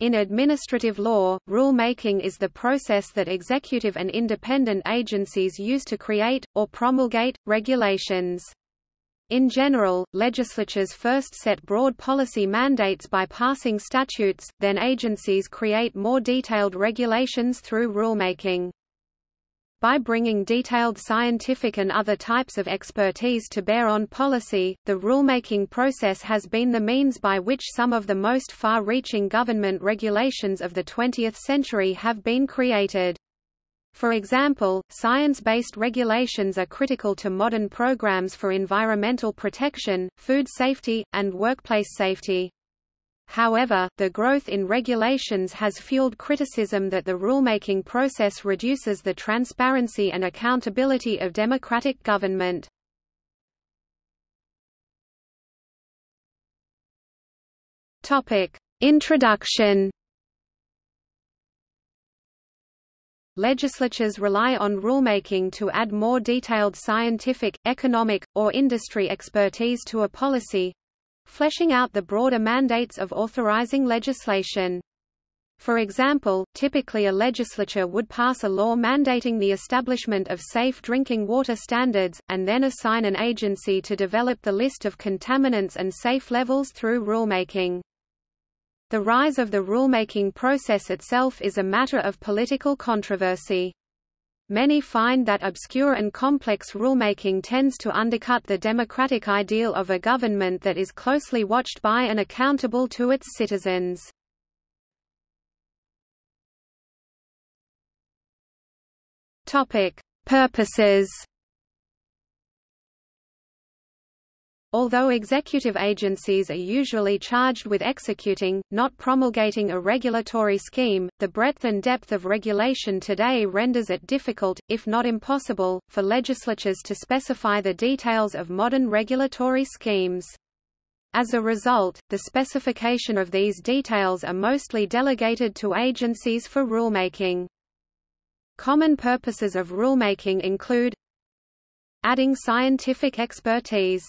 In administrative law, rule-making is the process that executive and independent agencies use to create, or promulgate, regulations. In general, legislatures first set broad policy mandates by passing statutes, then agencies create more detailed regulations through rulemaking. By bringing detailed scientific and other types of expertise to bear on policy, the rulemaking process has been the means by which some of the most far-reaching government regulations of the 20th century have been created. For example, science-based regulations are critical to modern programs for environmental protection, food safety, and workplace safety. However, the growth in regulations has fueled criticism that the rulemaking process reduces the transparency and accountability of democratic government. Introduction Legislatures rely on rulemaking to add more detailed scientific, economic, or industry expertise to a policy, fleshing out the broader mandates of authorizing legislation. For example, typically a legislature would pass a law mandating the establishment of safe drinking water standards, and then assign an agency to develop the list of contaminants and safe levels through rulemaking. The rise of the rulemaking process itself is a matter of political controversy. Many find that obscure and complex rulemaking tends to undercut the democratic ideal of a government that is closely watched by and accountable to its citizens. Purposes Although executive agencies are usually charged with executing, not promulgating a regulatory scheme, the breadth and depth of regulation today renders it difficult, if not impossible, for legislatures to specify the details of modern regulatory schemes. As a result, the specification of these details are mostly delegated to agencies for rulemaking. Common purposes of rulemaking include adding scientific expertise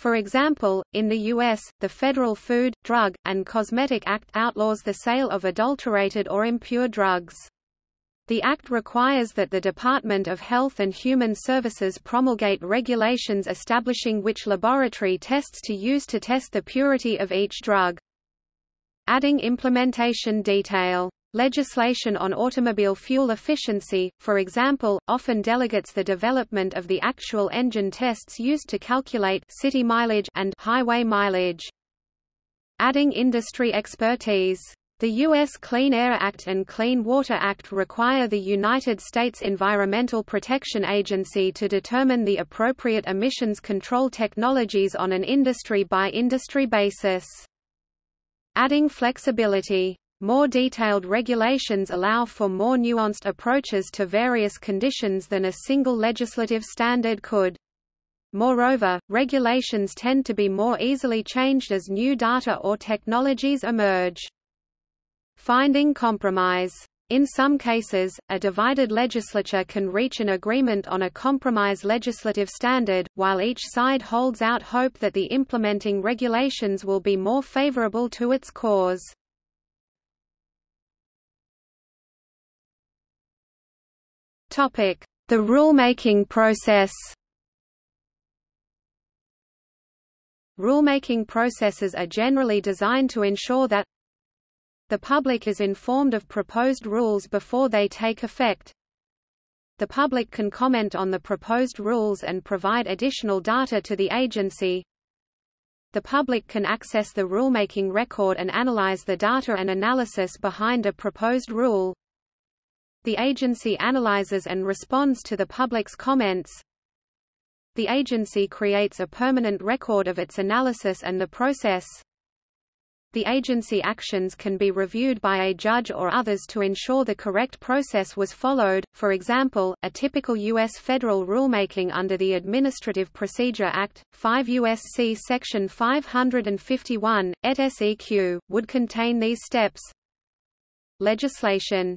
for example, in the U.S., the Federal Food, Drug, and Cosmetic Act outlaws the sale of adulterated or impure drugs. The Act requires that the Department of Health and Human Services promulgate regulations establishing which laboratory tests to use to test the purity of each drug. Adding implementation detail Legislation on automobile fuel efficiency, for example, often delegates the development of the actual engine tests used to calculate city mileage and highway mileage. Adding industry expertise. The U.S. Clean Air Act and Clean Water Act require the United States Environmental Protection Agency to determine the appropriate emissions control technologies on an industry-by-industry -industry basis. Adding flexibility more detailed regulations allow for more nuanced approaches to various conditions than a single legislative standard could. Moreover, regulations tend to be more easily changed as new data or technologies emerge. Finding compromise. In some cases, a divided legislature can reach an agreement on a compromise legislative standard, while each side holds out hope that the implementing regulations will be more favorable to its cause. The rulemaking process. Rulemaking processes are generally designed to ensure that the public is informed of proposed rules before they take effect. The public can comment on the proposed rules and provide additional data to the agency. The public can access the rulemaking record and analyze the data and analysis behind a proposed rule. The agency analyzes and responds to the public's comments. The agency creates a permanent record of its analysis and the process. The agency actions can be reviewed by a judge or others to ensure the correct process was followed. For example, a typical U.S. federal rulemaking under the Administrative Procedure Act, 5 U.S.C. Section 551, et seq., would contain these steps. Legislation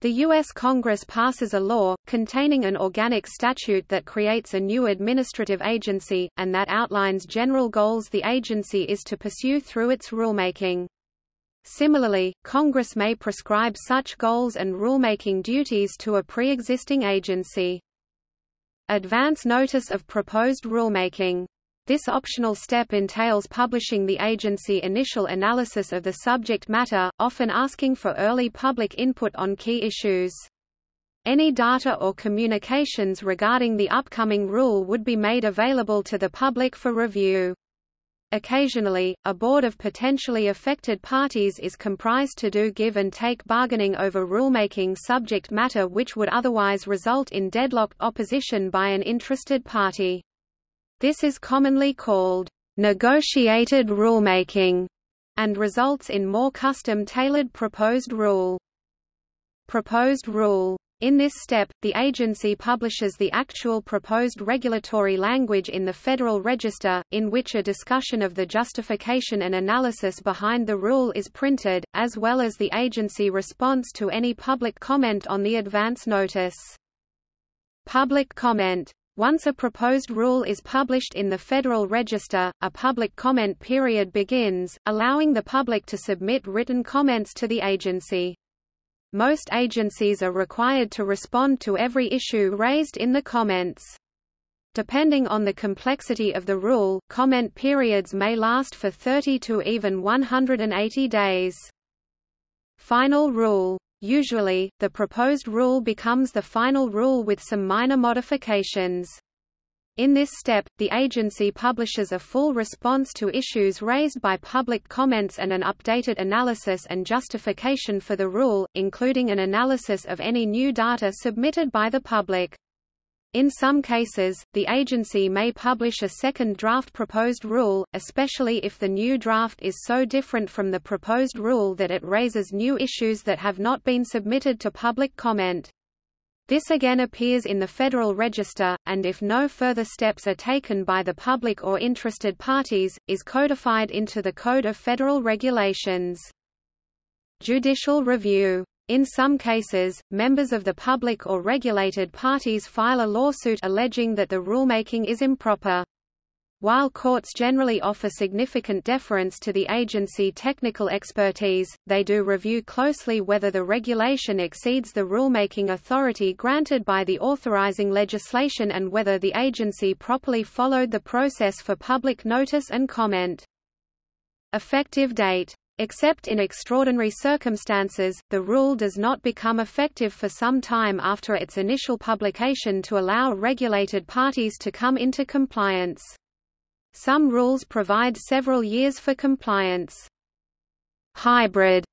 the U.S. Congress passes a law, containing an organic statute that creates a new administrative agency, and that outlines general goals the agency is to pursue through its rulemaking. Similarly, Congress may prescribe such goals and rulemaking duties to a pre-existing agency. Advance notice of proposed rulemaking. This optional step entails publishing the agency initial analysis of the subject matter, often asking for early public input on key issues. Any data or communications regarding the upcoming rule would be made available to the public for review. Occasionally, a board of potentially affected parties is comprised to do give and take bargaining over rulemaking subject matter which would otherwise result in deadlocked opposition by an interested party. This is commonly called negotiated rulemaking and results in more custom-tailored proposed rule. Proposed rule in this step, the agency publishes the actual proposed regulatory language in the Federal Register, in which a discussion of the justification and analysis behind the rule is printed, as well as the agency response to any public comment on the advance notice. Public comment once a proposed rule is published in the Federal Register, a public comment period begins, allowing the public to submit written comments to the agency. Most agencies are required to respond to every issue raised in the comments. Depending on the complexity of the rule, comment periods may last for 30 to even 180 days. Final rule. Usually, the proposed rule becomes the final rule with some minor modifications. In this step, the agency publishes a full response to issues raised by public comments and an updated analysis and justification for the rule, including an analysis of any new data submitted by the public. In some cases, the agency may publish a second draft proposed rule, especially if the new draft is so different from the proposed rule that it raises new issues that have not been submitted to public comment. This again appears in the Federal Register, and if no further steps are taken by the public or interested parties, is codified into the Code of Federal Regulations. Judicial review in some cases, members of the public or regulated parties file a lawsuit alleging that the rulemaking is improper. While courts generally offer significant deference to the agency technical expertise, they do review closely whether the regulation exceeds the rulemaking authority granted by the authorizing legislation and whether the agency properly followed the process for public notice and comment. Effective date Except in extraordinary circumstances, the rule does not become effective for some time after its initial publication to allow regulated parties to come into compliance. Some rules provide several years for compliance. Hybrid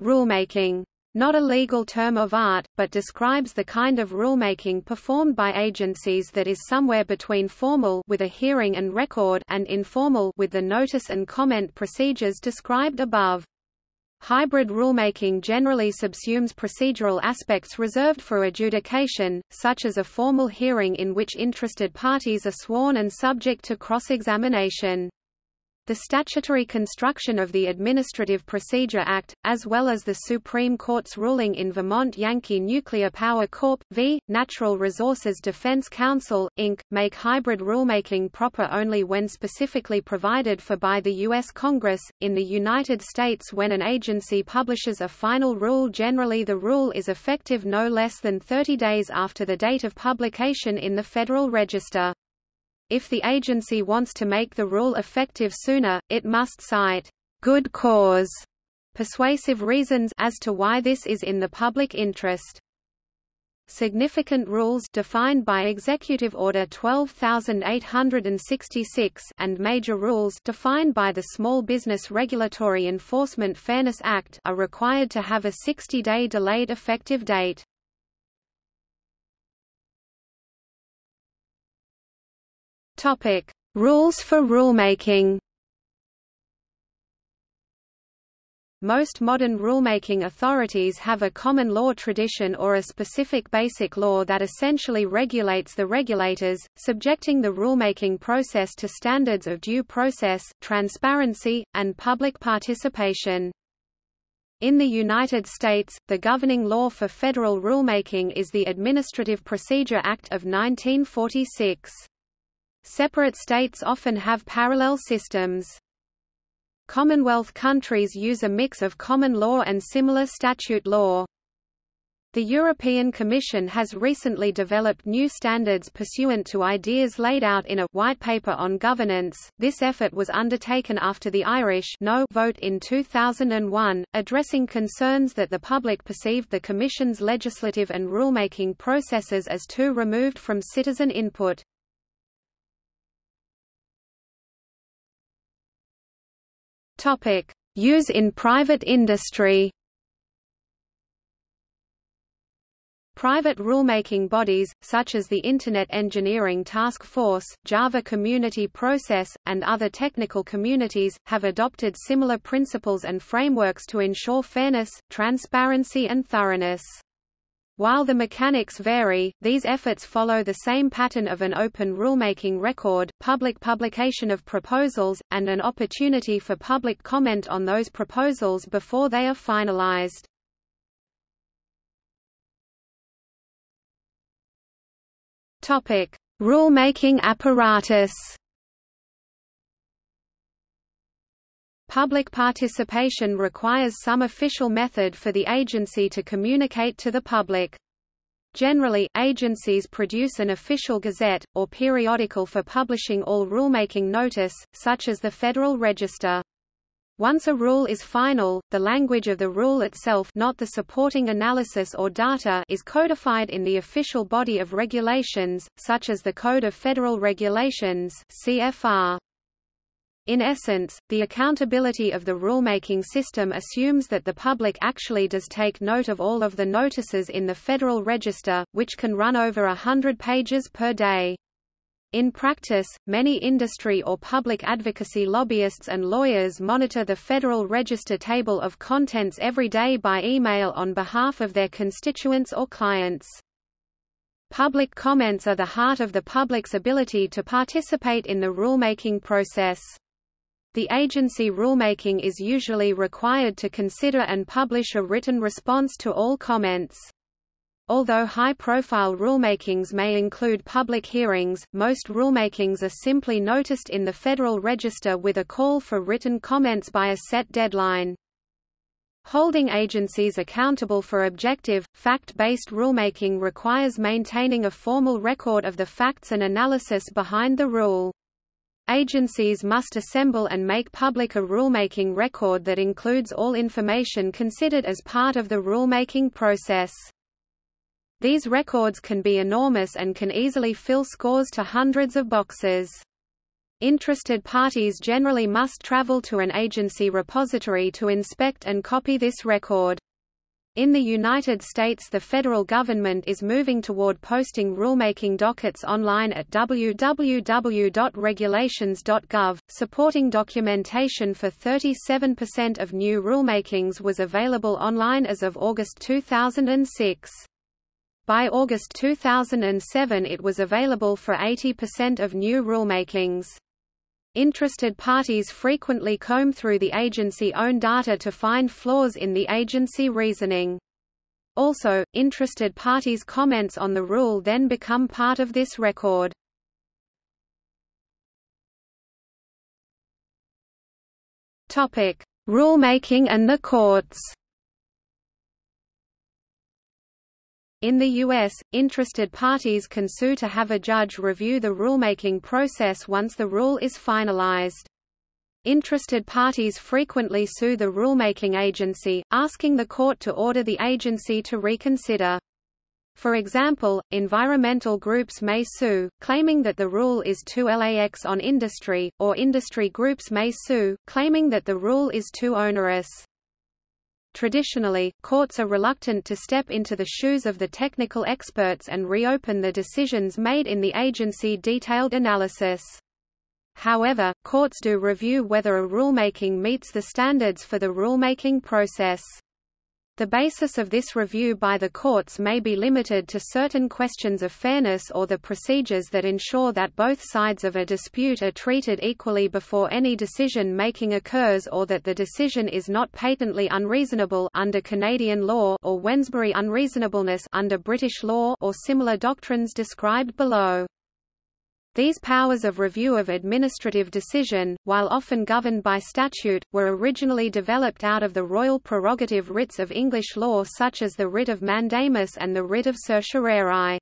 rulemaking not a legal term of art, but describes the kind of rulemaking performed by agencies that is somewhere between formal with a hearing and record and informal with the notice and comment procedures described above. Hybrid rulemaking generally subsumes procedural aspects reserved for adjudication, such as a formal hearing in which interested parties are sworn and subject to cross-examination. The statutory construction of the Administrative Procedure Act, as well as the Supreme Court's ruling in Vermont Yankee Nuclear Power Corp. v. Natural Resources Defense Council, Inc., make hybrid rulemaking proper only when specifically provided for by the U.S. Congress. In the United States, when an agency publishes a final rule, generally the rule is effective no less than 30 days after the date of publication in the Federal Register. If the agency wants to make the rule effective sooner, it must cite good cause persuasive reasons as to why this is in the public interest. Significant rules defined by Executive Order 12866 and major rules defined by the Small Business Regulatory Enforcement Fairness Act are required to have a 60-day delayed effective date. Topic: Rules for rulemaking. Most modern rulemaking authorities have a common law tradition or a specific basic law that essentially regulates the regulators, subjecting the rulemaking process to standards of due process, transparency, and public participation. In the United States, the governing law for federal rulemaking is the Administrative Procedure Act of 1946. Separate states often have parallel systems. Commonwealth countries use a mix of common law and similar statute law. The European Commission has recently developed new standards pursuant to ideas laid out in a White Paper on Governance. This effort was undertaken after the Irish no vote in 2001, addressing concerns that the public perceived the Commission's legislative and rulemaking processes as too removed from citizen input. Topic: Use in private industry. Private rulemaking bodies, such as the Internet Engineering Task Force, Java Community Process, and other technical communities, have adopted similar principles and frameworks to ensure fairness, transparency and thoroughness. While the mechanics vary, these efforts follow the same pattern of an open rulemaking record, public publication of proposals, and an opportunity for public comment on those proposals before they are finalized. Rulemaking apparatus. Public participation requires some official method for the agency to communicate to the public. Generally, agencies produce an official gazette, or periodical for publishing all rulemaking notice, such as the Federal Register. Once a rule is final, the language of the rule itself not the supporting analysis or data is codified in the official body of regulations, such as the Code of Federal Regulations CFR. In essence, the accountability of the rulemaking system assumes that the public actually does take note of all of the notices in the Federal Register, which can run over a hundred pages per day. In practice, many industry or public advocacy lobbyists and lawyers monitor the Federal Register table of contents every day by email on behalf of their constituents or clients. Public comments are the heart of the public's ability to participate in the rulemaking process. The agency rulemaking is usually required to consider and publish a written response to all comments. Although high-profile rulemakings may include public hearings, most rulemakings are simply noticed in the Federal Register with a call for written comments by a set deadline. Holding agencies accountable for objective, fact-based rulemaking requires maintaining a formal record of the facts and analysis behind the rule. Agencies must assemble and make public a rulemaking record that includes all information considered as part of the rulemaking process. These records can be enormous and can easily fill scores to hundreds of boxes. Interested parties generally must travel to an agency repository to inspect and copy this record. In the United States the federal government is moving toward posting rulemaking dockets online at www.regulations.gov. Supporting documentation for 37% of new rulemakings was available online as of August 2006. By August 2007 it was available for 80% of new rulemakings. Interested parties frequently comb through the agency-owned data to find flaws in the agency reasoning. Also, interested parties' comments on the rule then become part of this record. Rulemaking and the courts In the U.S., interested parties can sue to have a judge review the rulemaking process once the rule is finalized. Interested parties frequently sue the rulemaking agency, asking the court to order the agency to reconsider. For example, environmental groups may sue, claiming that the rule is too lax on industry, or industry groups may sue, claiming that the rule is too onerous. Traditionally, courts are reluctant to step into the shoes of the technical experts and reopen the decisions made in the agency detailed analysis. However, courts do review whether a rulemaking meets the standards for the rulemaking process. The basis of this review by the courts may be limited to certain questions of fairness or the procedures that ensure that both sides of a dispute are treated equally before any decision-making occurs or that the decision is not patently unreasonable under Canadian law or Wednesbury unreasonableness under British law or similar doctrines described below. These powers of review of administrative decision, while often governed by statute, were originally developed out of the royal prerogative writs of English law such as the writ of mandamus and the writ of certiorari.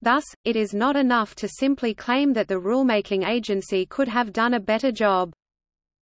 Thus, it is not enough to simply claim that the rulemaking agency could have done a better job.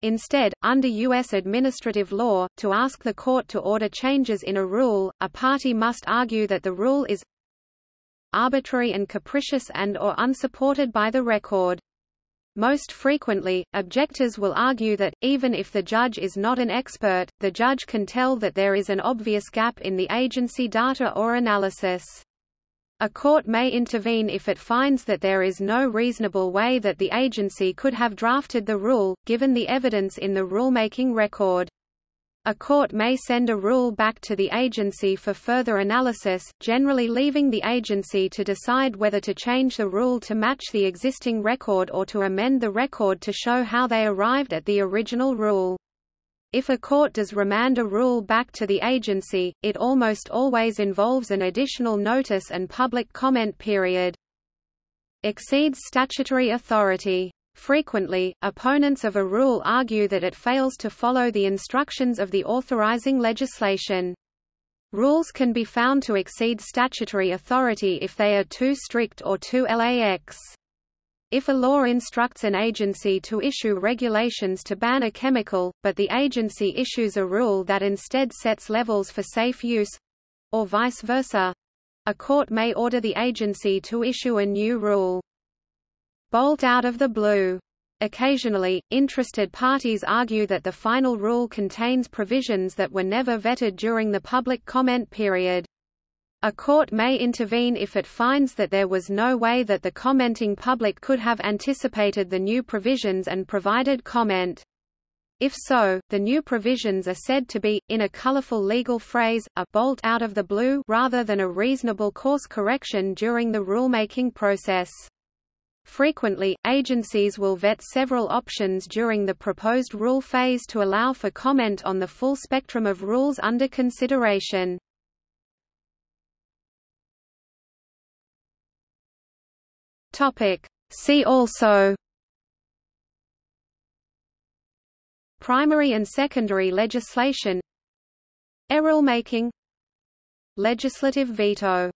Instead, under U.S. administrative law, to ask the court to order changes in a rule, a party must argue that the rule is arbitrary and capricious and or unsupported by the record. Most frequently, objectors will argue that, even if the judge is not an expert, the judge can tell that there is an obvious gap in the agency data or analysis. A court may intervene if it finds that there is no reasonable way that the agency could have drafted the rule, given the evidence in the rulemaking record. A court may send a rule back to the agency for further analysis, generally leaving the agency to decide whether to change the rule to match the existing record or to amend the record to show how they arrived at the original rule. If a court does remand a rule back to the agency, it almost always involves an additional notice and public comment period. Exceeds statutory authority Frequently, opponents of a rule argue that it fails to follow the instructions of the authorizing legislation. Rules can be found to exceed statutory authority if they are too strict or too lax. If a law instructs an agency to issue regulations to ban a chemical, but the agency issues a rule that instead sets levels for safe use—or vice versa—a court may order the agency to issue a new rule bolt out of the blue. Occasionally, interested parties argue that the final rule contains provisions that were never vetted during the public comment period. A court may intervene if it finds that there was no way that the commenting public could have anticipated the new provisions and provided comment. If so, the new provisions are said to be, in a colorful legal phrase, a bolt out of the blue rather than a reasonable course correction during the rulemaking process. Frequently, agencies will vet several options during the proposed rule phase to allow for comment on the full spectrum of rules under consideration. See also. Primary and secondary legislation. Error making Legislative veto